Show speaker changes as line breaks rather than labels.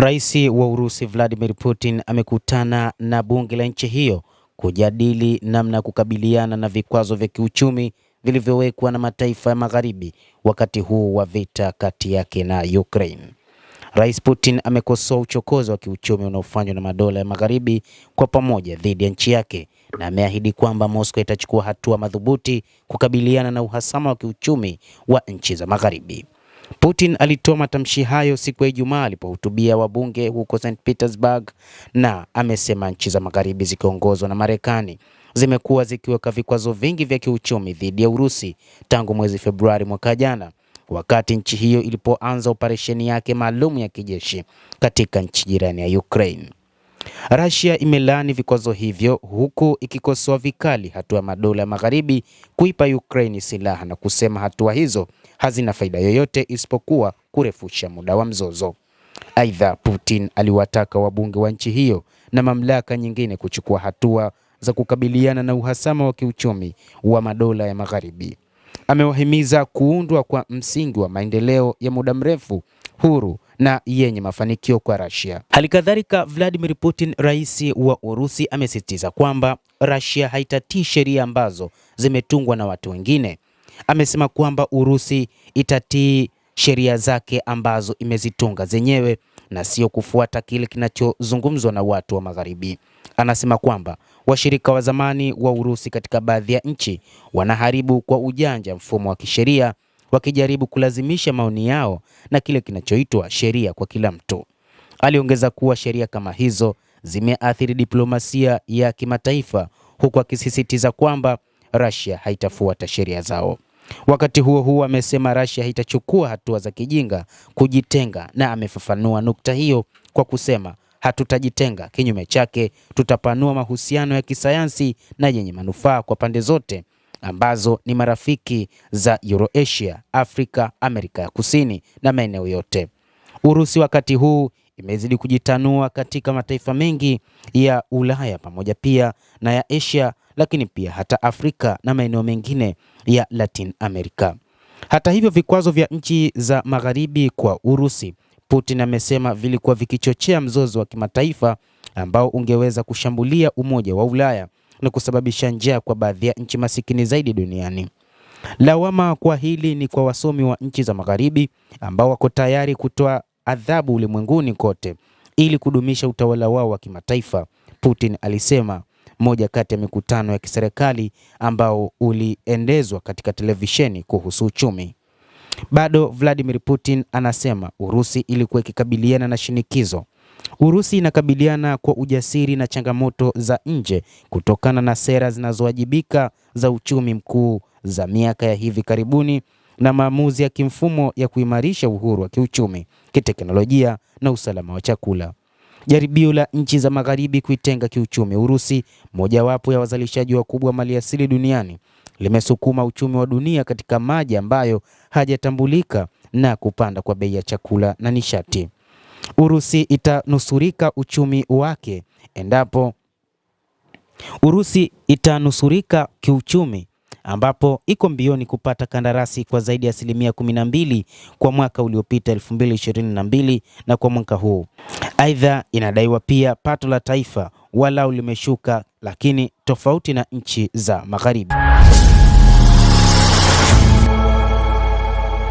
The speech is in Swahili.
Rais wa Urusi Vladimir Putin amekutana na bunge la nchi hiyo kujadili namna ya kukabiliana na vikwazo vya kiuchumi vilivyowekwa na mataifa ya Magharibi wakati huu wa vita kati yake na Ukraine. Rais Putin amekosoa uchokozi wa kiuchumi unaofanywa na madola ya Magharibi kwa pamoja dhidi ya nchi yake na ameahidi kwamba Moscow itachukua hatua madhubuti kukabiliana na uhasama wa kiuchumi wa nchi za Magharibi. Putin alitoa matamshi hayo siku ya Ijumaa alipohutubia wabunge huko St Petersburg na amesema nchi za Magharibi zikiongozwa na Marekani zimekuwa zikiweka vikwazo vingi vya kiuchumi dhidi ya Urusi tangu mwezi Februari mwaka jana, wakati nchi hiyo ilipoanza operesheni yake maalum ya kijeshi katika nchi jirani ya Ukraine. Russia imelaani vikwazo hivyo huku ikikosoa vikali hatua ya madola ya Magharibi kuipa Ukraine silaha na kusema hatua hizo hazina faida yoyote isipokuwa kurefusha muda wa mzozo. Aidha, Putin aliwataka wabunge wa nchi hiyo na mamlaka nyingine kuchukua hatua za kukabiliana na uhasama wa kiuchumi wa madola ya Magharibi. Amewahimiza kuundwa kwa msingi wa maendeleo ya muda mrefu huru na yenye mafanikio kwa Russia. Halikadhalika, Vladimir Putin, rais wa Urusi, amesisitiza kwamba Russia haitatii sheria ambazo zimetungwa na watu wengine. Amesema kwamba Urusi itatii sheria zake ambazo imezitunga zenyewe na sio kufuata kile kinachozungumzwa na watu wa Magharibi. Anasema kwamba washirika wa zamani wa Urusi katika baadhi ya nchi wanaharibu kwa ujanja mfumo wa kisheria wakijaribu kulazimisha maoni yao na kile kinachoitwa sheria kwa kila mtu. Aliongeza kuwa sheria kama hizo zimeathiri diplomasia ya kimataifa huku akisisitiza kwamba Russia haitafuata sheria zao. Wakati huo huo, amesema Russia haitachukua hatua za kijinga kujitenga, na amefafanua nukta hiyo kwa kusema hatutajitenga. Kinyume chake, tutapanua mahusiano ya kisayansi na yenye manufaa kwa pande zote ambazo ni marafiki za Eurasia, Afrika, Amerika ya Kusini na maeneo yote. Urusi wakati huu imezidi kujitanua katika mataifa mengi ya Ulaya pamoja pia na ya Asia, lakini pia hata Afrika na maeneo mengine ya Latin America. Hata hivyo, vikwazo vya nchi za Magharibi kwa Urusi, Putin amesema vilikuwa vikichochea mzozo wa kimataifa ambao ungeweza kushambulia Umoja wa Ulaya na kusababisha njaa kwa baadhi ya nchi masikini zaidi duniani. Lawama kwa hili ni kwa wasomi wa nchi za Magharibi ambao wako tayari kutoa adhabu ulimwenguni kote ili kudumisha utawala wao wa kimataifa, Putin alisema moja kati ya mikutano ya kiserikali ambao uliendezwa katika televisheni kuhusu uchumi. Bado Vladimir Putin anasema Urusi ilikuwa ikikabiliana na shinikizo. Urusi inakabiliana kwa ujasiri na changamoto za nje kutokana na sera zinazowajibika za uchumi mkuu za miaka ya hivi karibuni na maamuzi ya kimfumo ya kuimarisha uhuru wa kiuchumi, kiteknolojia na usalama wa chakula. Jaribio la nchi za Magharibi kuitenga kiuchumi Urusi, mojawapo ya wazalishaji wakubwa wa maliasili duniani, limesukuma uchumi wa dunia katika maji ambayo hajatambulika na kupanda kwa bei ya chakula na nishati. Urusi itanusurika uchumi wake endapo Urusi itanusurika kiuchumi ambapo iko mbioni kupata kandarasi kwa zaidi ya asilimia kumi na mbili kwa mwaka uliopita 2022 na kwa mwaka huu. Aidha, inadaiwa pia pato la taifa walau limeshuka, lakini tofauti na nchi za Magharibi.